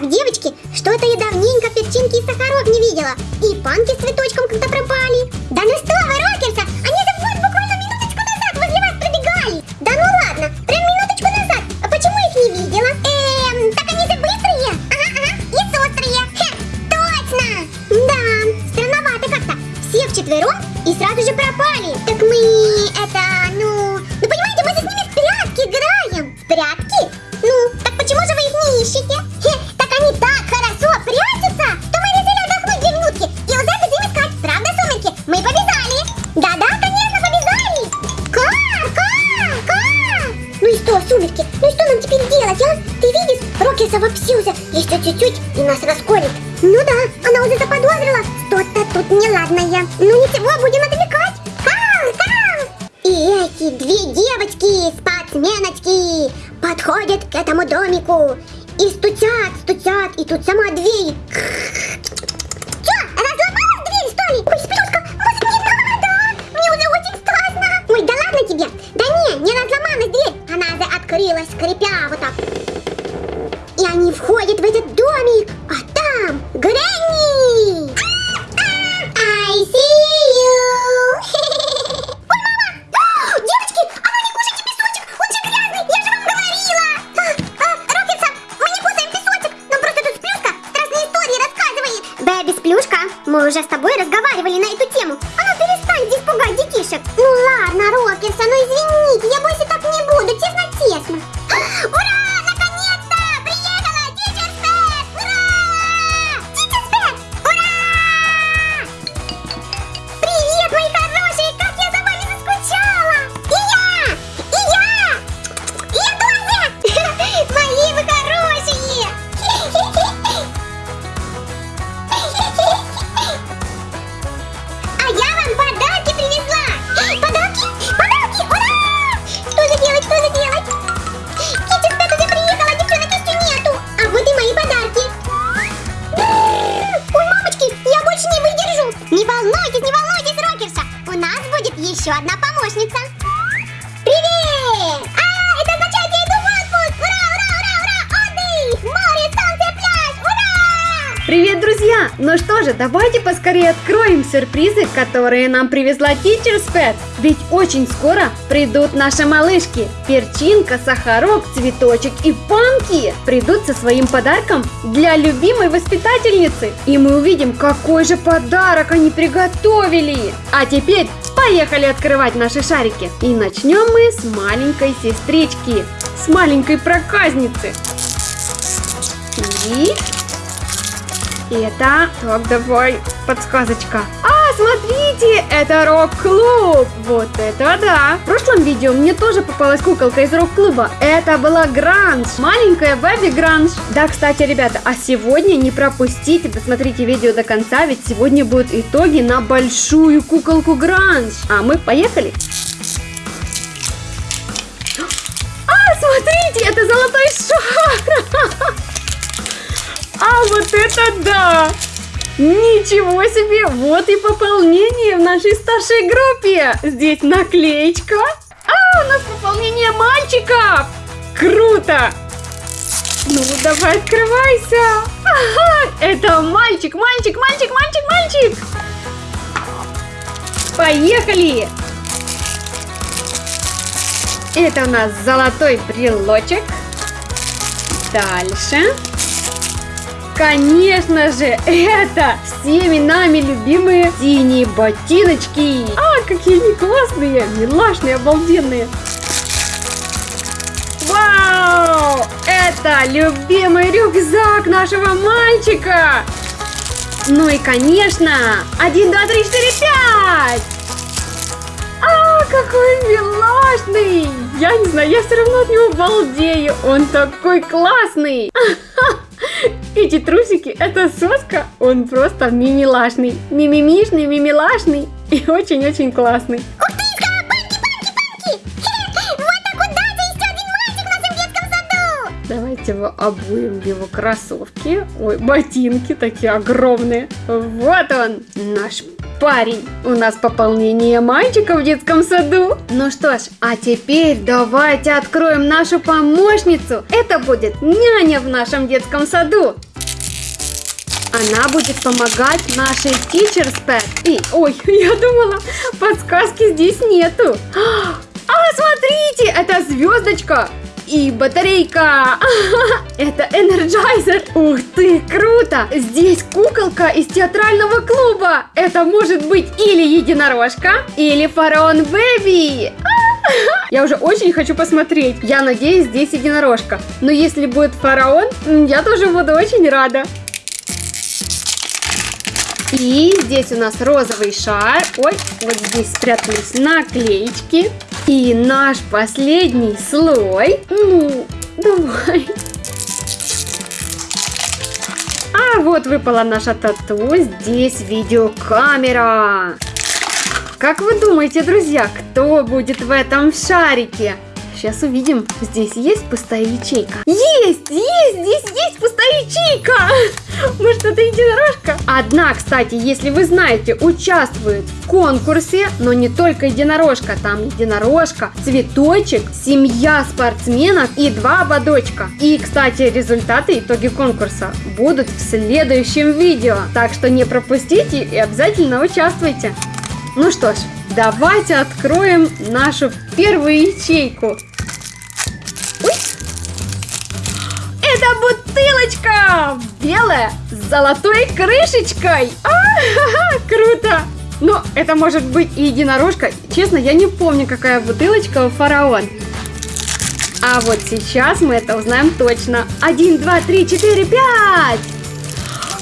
Так, девочки, что-то я давненько перчинки и сахарок не видела. И панки с цветочком когда пропали. Да ну что вы, чуть-чуть и нас расколет. Ну да, она уже заподозрила. Что-то тут неладное. Ну ничего, будем отвлекать. Кар, кар. И эти две девочки, спортсменочки, подходят к этому домику и стучат, стучат, и тут сама дверь. Чё, разломалась дверь, что ли? Ой, Сплюшка, может не надо? Мне уже очень страшно. Ой, да ладно тебе. Да не, не разломалась дверь. Она же открылась, скрипя вот так. И они входят в этот рассказывает. Бэби Сплюшка, мы уже с тобой разговаривали на эту тему. А ну перестань здесь пугать детишек. Ну ладно, Рокетса, ну извините, я больше так не буду, честно-честно. Не волнуйтесь, не волнуйтесь, Рокерса! У нас будет еще одна помощница! Привет! А, это означает, я иду в отпуск! Ура, ура, ура, ура! Отдых! Море, солнце, пляж! Ура! Привет, друзья! Ну что же, давайте поскорее откроем сюрпризы, которые нам привезла Teacher's Pet. Ведь очень скоро придут наши малышки. Перчинка, Сахарок, Цветочек и Панки придут со своим подарком для любимой воспитательницы. И мы увидим, какой же подарок они приготовили. А теперь поехали открывать наши шарики. И начнем мы с маленькой сестрички, с маленькой проказницы. И это... Так, давай, подсказочка. А, смотрите, это рок-клуб. Вот это да. В прошлом видео мне тоже попалась куколка из рок-клуба. Это была Гранж, маленькая Бэби Гранж. Да, кстати, ребята, а сегодня не пропустите, досмотрите видео до конца, ведь сегодня будут итоги на большую куколку Гранж. А мы поехали. А, смотрите, это золотой это да! Ничего себе! Вот и пополнение в нашей старшей группе! Здесь наклеечка. А, у нас пополнение мальчиков! Круто! Ну, давай открывайся! Ага, это мальчик, мальчик, мальчик, мальчик, мальчик! Поехали! Это у нас золотой брелочек. Дальше. Конечно же, это всеми нами любимые синие ботиночки. А, какие они классные, милашные, обалденные. Вау! Это любимый рюкзак нашего мальчика. Ну и конечно, один, два, три, четыре, пять. А, какой милашный! Я не знаю, я все равно от него балдею. Он такой классный. Эти трусики, это соска, он просто мимилашный. Мимимишный, мимилашный и очень-очень классный. Ух ты, ска- панки, панки, панки! Хе, Вот так удача, еще один мальчик в нашем детском саду! Давайте его обуем в его кроссовки. Ой, ботинки такие огромные. Вот он, наш парень. У нас пополнение мальчика в детском саду. Ну что ж, а теперь давайте откроем нашу помощницу. Это будет няня в нашем детском саду. Она будет помогать нашей Teacher's Pet. И, ой, я думала, подсказки здесь нету. А, смотрите, это звездочка и батарейка. Это энерджайзер. Ух ты, круто. Здесь куколка из театрального клуба. Это может быть или единорожка, или фараон Baby. Я уже очень хочу посмотреть. Я надеюсь, здесь единорожка. Но если будет фараон, я тоже буду очень рада. И здесь у нас розовый шар. Ой, вот здесь спрятались наклеечки. И наш последний слой. Ну, давай. А вот выпала наша тату. Здесь видеокамера. Как вы думаете, друзья, кто будет в этом шарике? Сейчас увидим. Здесь есть пустая ячейка? Есть! Есть! Здесь есть пустая ячейка! Может, это единорожка? Одна, кстати, если вы знаете, участвует в конкурсе, но не только единорожка. Там единорожка, цветочек, семья спортсменов и два ободочка. И, кстати, результаты, итоги конкурса будут в следующем видео. Так что не пропустите и обязательно участвуйте. Ну что ж, давайте откроем нашу первую ячейку. Это бутылочка! Белая, с золотой крышечкой! А, ха -ха, круто! Но это может быть и единорожка. Честно, я не помню, какая бутылочка у фараон. А вот сейчас мы это узнаем точно. Один, два, три, четыре, пять!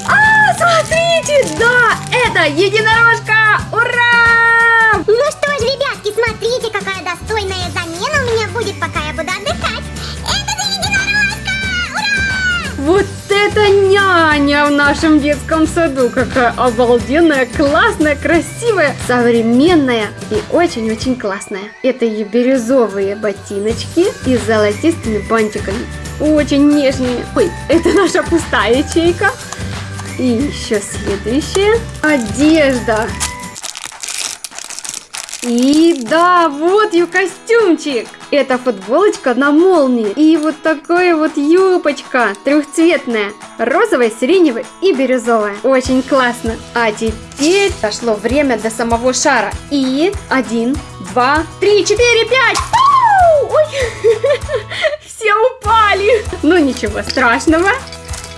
А, смотрите, да, это единорожка! Ура! Ну что ж, ребятки, смотрите, какая достойная замена у меня будет, пока это няня в нашем детском саду! Какая обалденная, классная, красивая, современная и очень-очень классная. Это ее бирюзовые ботиночки и золотистыми бантиками. Очень нежные. Ой, это наша пустая ячейка. И еще следующая. Одежда. И да, вот ее костюмчик. Это футболочка на молнии. И вот такая вот юбочка трехцветная. Розовая, сиреневая и бирюзовая. Очень классно. А теперь дошло время до самого шара. И один, два, три, четыре, пять. Ой, все упали. Ну ничего страшного.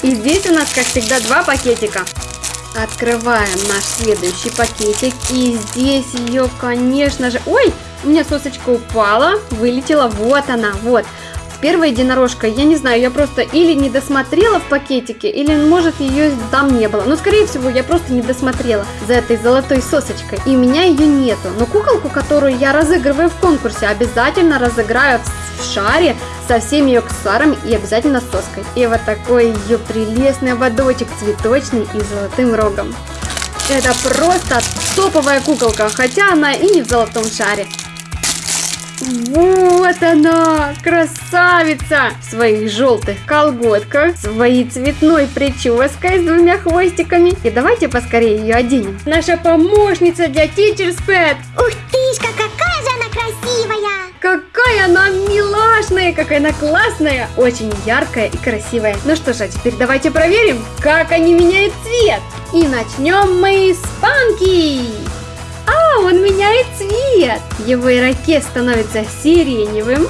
И здесь у нас, как всегда, два пакетика. Открываем наш следующий пакетик. И здесь ее, конечно же... Ой, у меня сосочка упала, вылетела. Вот она, вот. Первая единорожка, я не знаю, я просто или не досмотрела в пакетике, или, может, ее там не было. Но, скорее всего, я просто не досмотрела за этой золотой сосочкой. И у меня ее нету. Но куколку, которую я разыгрываю в конкурсе, обязательно разыграю в, шаре со всеми ее аксессуарами и обязательно с соской. И вот такой ее прелестный ободочек цветочный и золотым рогом. Это просто топовая куколка, хотя она и не в золотом шаре. Вот она, красавица! В своих желтых колготках, своей цветной прической с двумя хвостиками. И давайте поскорее ее оденем. Наша помощница для Teacher's Pet. Ух тышка, какая же она красивая! Какая она какая она классная, очень яркая и красивая. Ну что же, а теперь давайте проверим, как они меняют цвет. И начнем мы с Панки. А, он меняет цвет. Его ирокез становится сиреневым.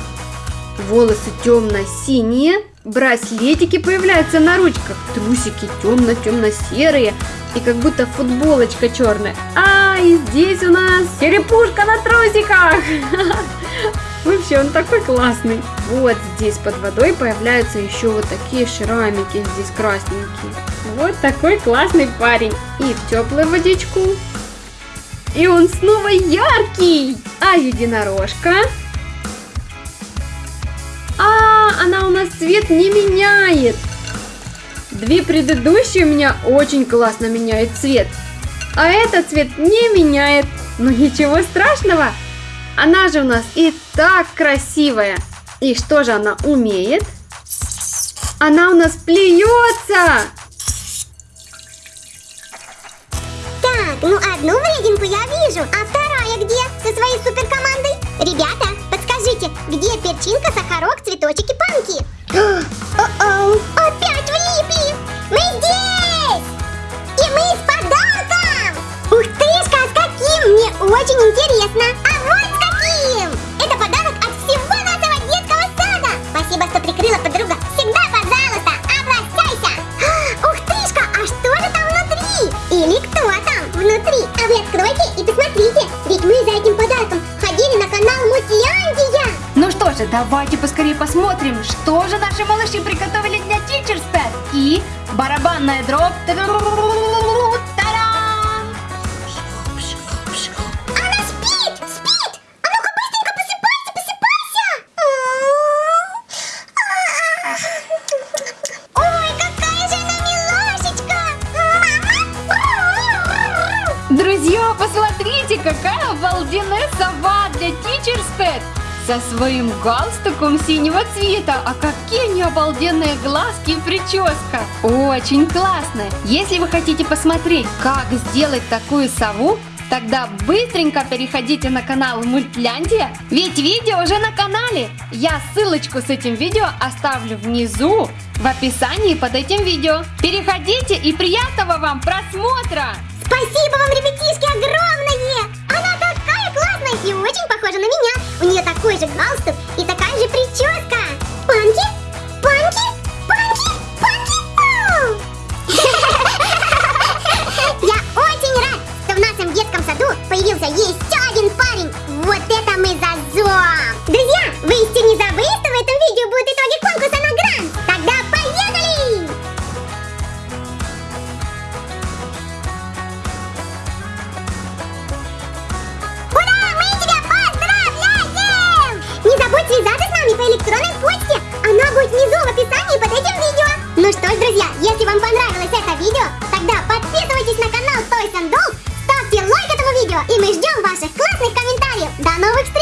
Волосы темно-синие. Браслетики появляются на ручках. Трусики темно-темно-серые. И как будто футболочка черная. А, и здесь у нас черепушка на трусиках. Вообще, он такой классный. Вот здесь под водой появляются еще вот такие шрамики, здесь красненькие. Вот такой классный парень. И в теплую водичку. И он снова яркий. А единорожка? А, она у нас цвет не меняет. Две предыдущие у меня очень классно меняют цвет. А этот цвет не меняет. Но ничего страшного. Она же у нас и так красивая. И что же она умеет? Она у нас плюется. Так, ну одну врединку я вижу, а вторая где? Со своей суперкомандой? Ребята, подскажите, где перчинка, сахарок, цветочек и панки? О-оу, опять влипли! Мы здесь! Давайте поскорее посмотрим, что же наши малыши приготовили для Teacher's Pet. И барабанная дробь. Спит! А! Друзья, посмотрите, какая обалденная сова для Teacher's Pet со своим галстуком синего цвета. А какие они обалденные глазки и прическа. Очень классно. Если вы хотите посмотреть, как сделать такую сову, Тогда быстренько переходите на канал Мультляндия, ведь видео уже на канале. Я ссылочку с этим видео оставлю внизу в описании под этим видео. Переходите и приятного вам просмотра! Спасибо вам, ребятишки, огромное! И очень похожа на меня. У нее такой же галстук и такая же прическа. Панки? Панки? Панки? Панки? Я очень рад, что в нашем детском саду появился еще один парень. Вот это мы зазор! Друзья, вы еще не забыли, вот, друзья, если вам понравилось это видео, тогда подписывайтесь на канал Toys and Dolls, ставьте лайк этому видео, и мы ждем ваших классных комментариев. До новых встреч!